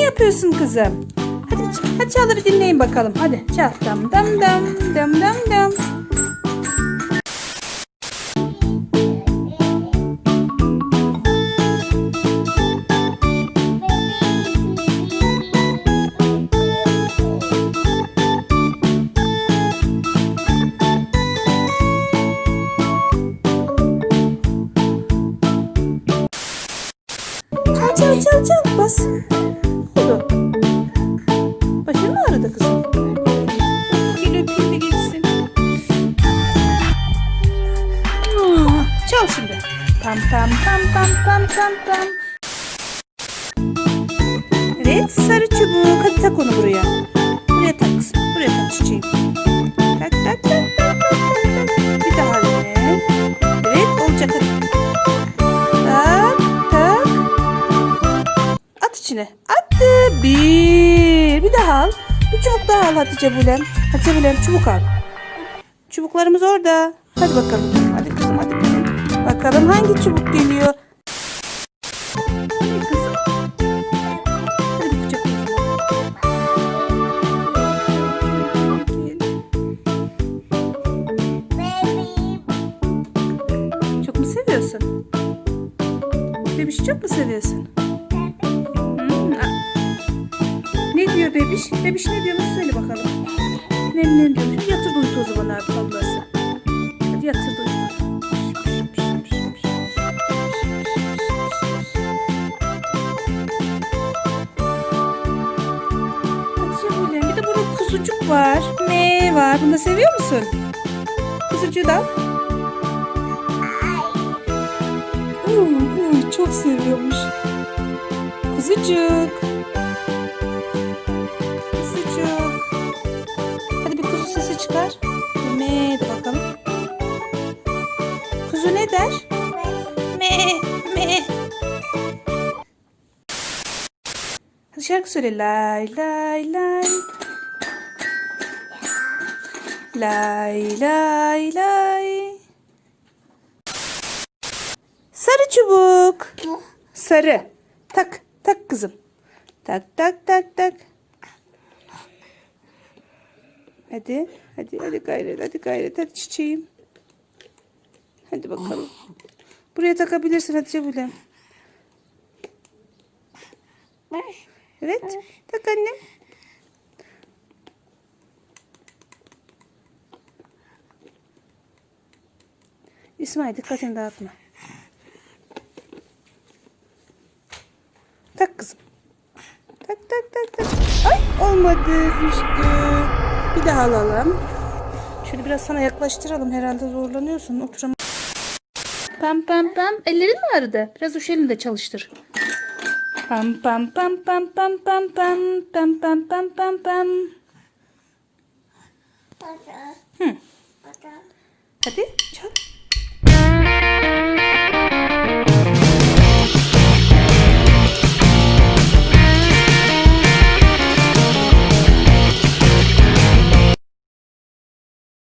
yapıyorsun kızım? Hadi, hadi çal da bir dinleyin bakalım. Hadi çal. Dam dam dam dam dam dam. Çal çal çal bas. Çal şimdi. Pam pam pam pam pam pam pam. Evet sarı çubuk. Hadi tak onu buraya. Buraya tak kızım. Buraya tak çiçeğim. Tak tak tak. Bir daha yine. Evet olacak hadi. Tak tak. At içine. Attı. Bir. Bir daha al. Bir çubuk daha al Hatice Bulem. Hatice Bulem çubuk al. Çubuklarımız orada. Hadi bakalım. Bakalım hangi çubuk geliyor. Hadi Çok mu seviyorsun? Bebişi çok mu seviyorsun? Hmm, Ne diyor bebiş? Bebiş ne diyormuş söyle bakalım. Nem nem diyormuş. Yatır uyut o zaman abi var. Ne var? Bunu da seviyor musun? Kuzucuğu da. Uy, uy, çok seviyormuş. Kuzucuk. Kuzucuk. Hadi bir kuzu sesi çıkar. Me de bakalım. Kuzu ne der? Me me. Hadi şarkı söyle. Lay lay lay. Lay lay lay. Sarı çubuk. Sarı. Tak. Tak kızım. Tak tak tak tak. Hadi. Hadi hadi gayret. Hadi gayret. Hadi çiçeğim. Hadi bakalım. Buraya takabilirsin Hatice Bulem. Evet. Tak annem. İsmail dikkatini dağıtma. Tak kızım. Tak tak tak tak. Ay olmadı düştü. Bir daha alalım. Şöyle biraz sana yaklaştıralım. Herhalde zorlanıyorsun. Oturam. Pam pam pam. Ellerin mi ağrıdı? Biraz uş elini de çalıştır. Pam pam pam pam pam pam pam pam pam pam pam pam. Hı. Hadi çal.